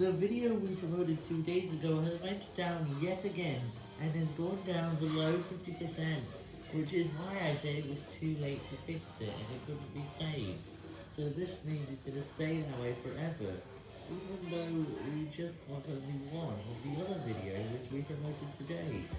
The video we promoted two days ago has went down yet again, and has gone down below 50%, which is why I said it was too late to fix it and it couldn't be saved. So this means it's gonna stay that way forever, even though we just got only one of the other video which we promoted.